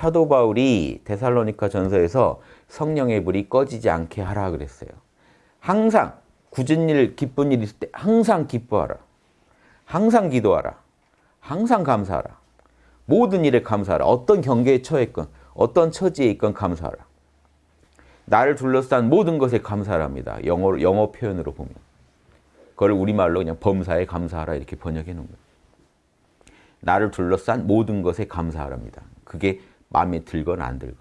사도 바울이 데살로니카 전서에서 성령의 불이 꺼지지 않게 하라 그랬어요. 항상 굳은 일, 기쁜 일 있을 때 항상 기뻐하라. 항상 기도하라. 항상 감사하라. 모든 일에 감사하라. 어떤 경계에 처했건 어떤 처지에 있건 감사하라. 나를 둘러싼 모든 것에 감사합니다. 영어, 영어 표현으로 보면. 그걸 우리말로 그냥 범사에 감사하라 이렇게 번역해 놓은 거예요. 나를 둘러싼 모든 것에 감사하랍니다. 그게 마음에 들건 안 들건.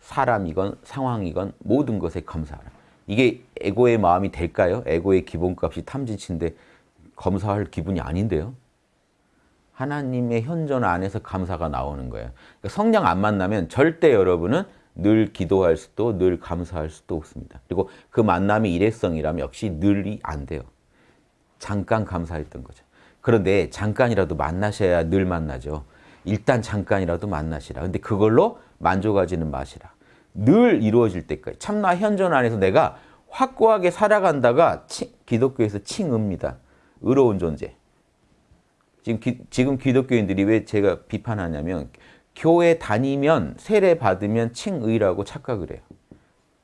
사람이건 상황이건 모든 것에 감사하라. 이게 에고의 마음이 될까요? 에고의 기본값이 탐진치인데 검사할 기분이 아닌데요. 하나님의 현존 안에서 감사가 나오는 거예요. 그러니까 성령 안 만나면 절대 여러분은 늘 기도할 수도 늘 감사할 수도 없습니다. 그리고 그 만남이 일회성이라면 역시 늘이 안 돼요. 잠깐 감사했던 거죠. 그런데 잠깐이라도 만나셔야 늘 만나죠. 일단 잠깐이라도 만나시라. 근데 그걸로 만족하지는 마시라. 늘 이루어질 때까지. 참나 현존 안에서 내가 확고하게 살아간다가 치, 기독교에서 칭의입니다. 의로운 존재. 지금, 기, 지금 기독교인들이 왜 제가 비판하냐면 교회 다니면 세례 받으면 칭의라고 착각을 해요.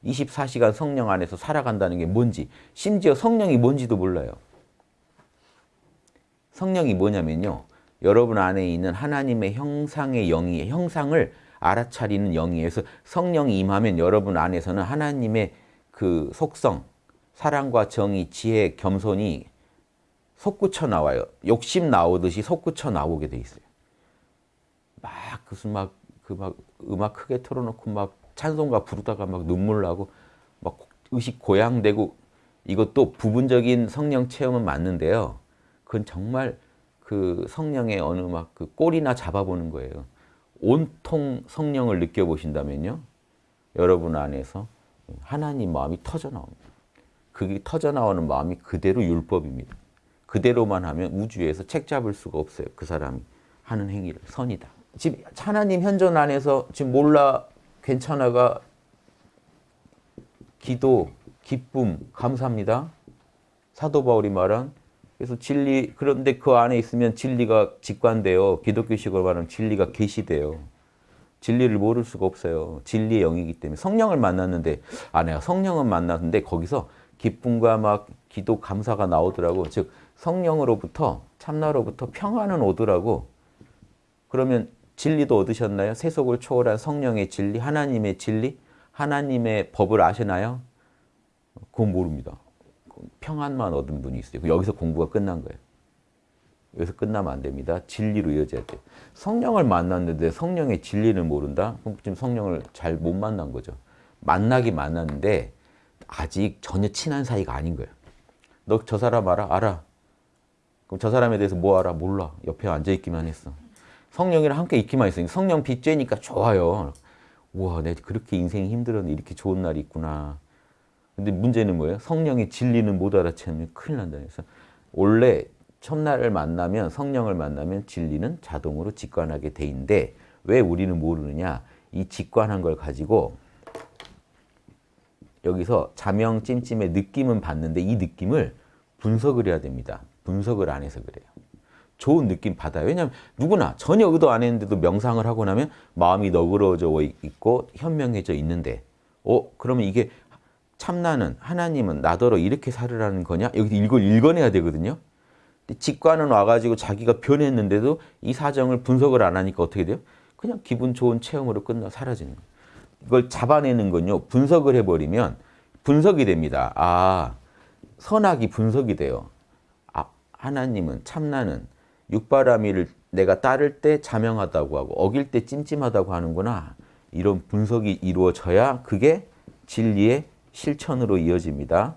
24시간 성령 안에서 살아간다는 게 뭔지 심지어 성령이 뭔지도 몰라요. 성령이 뭐냐면요. 여러분 안에 있는 하나님의 형상의 영이 형상을 알아차리는 영이에서 성령이 임하면 여러분 안에서는 하나님의 그 속성, 사랑과 정의, 지혜, 겸손이 솟구쳐 나와요. 욕심 나오듯이 솟구쳐 나오게 돼 있어요. 막 무슨 막 그 막 음악 크게 틀어놓고 막 찬송가 부르다가 막 눈물 나고 막 의식 고양되고 이것도 부분적인 성령 체험은 맞는데요. 그건 정말 그 성령의 어느 막 그 꼬리나 잡아보는 거예요. 온통 성령을 느껴보신다면요. 여러분 안에서 하나님 마음이 터져 나옵니다. 그게 터져 나오는 마음이 그대로 율법입니다. 그대로만 하면 우주에서 책 잡을 수가 없어요. 그 사람이 하는 행위를 선이다. 지금 하나님 현존 안에서 지금 몰라 괜찮아가 기도, 기쁨, 감사합니다. 사도 바울이 말한 그래서 진리 그런데 그 안에 있으면 진리가 직관돼요. 기독교식으로 말하면 진리가 계시돼요. 진리를 모를 수가 없어요. 진리의 영이기 때문에 성령을 만났는데 아 내가 성령은 만났는데 거기서 기쁨과 막 기도 감사가 나오더라고. 즉 성령으로부터 참나로부터 평안은 오더라고. 그러면 진리도 얻으셨나요? 세속을 초월한 성령의 진리, 하나님의 진리, 하나님의 법을 아시나요? 그건 모릅니다. 평안만 얻은 분이 있어요. 여기서 공부가 끝난 거예요. 여기서 끝나면 안 됩니다. 진리로 이어져야 돼요. 성령을 만났는데 성령의 진리를 모른다? 그럼 지금 성령을 잘 못 만난 거죠. 만나기 만났는데 아직 전혀 친한 사이가 아닌 거예요. 너 저 사람 알아? 알아. 그럼 저 사람에 대해서 뭐 알아? 몰라. 옆에 앉아있기만 했어. 성령이랑 함께 있기만 했어. 성령 빚죄니까 좋아요. 우와, 내가 그렇게 인생이 힘들었는데 이렇게 좋은 날이 있구나. 근데 문제는 뭐예요? 성령의 진리는 못 알아채면 큰일 난다. 그래서 원래 첫날을 만나면 성령을 만나면 진리는 자동으로 직관하게 돼 있는데 왜 우리는 모르느냐? 이 직관한 걸 가지고 여기서 자명 찜찜의 느낌은 받는데 이 느낌을 분석을 해야 됩니다. 분석을 안 해서 그래요. 좋은 느낌 받아요. 왜냐하면 누구나 전혀 의도 안 했는데도 명상을 하고 나면 마음이 너그러져 있고 현명해져 있는데 어 그러면 이게 참나는 하나님은 나더러 이렇게 살으라는 거냐? 여기 이걸 읽어내야 되거든요. 직관은 와가지고 자기가 변했는데도 이 사정을 분석을 안 하니까 어떻게 돼요? 그냥 기분 좋은 체험으로 끝나 사라지는 거예요. 이걸 잡아내는 건요. 분석을 해버리면 분석이 됩니다. 아, 선악이 분석이 돼요. 아, 하나님은 참나는 육바라밀을 내가 따를 때 자명하다고 하고 어길 때 찜찜하다고 하는구나. 이런 분석이 이루어져야 그게 진리의 실천으로 이어집니다.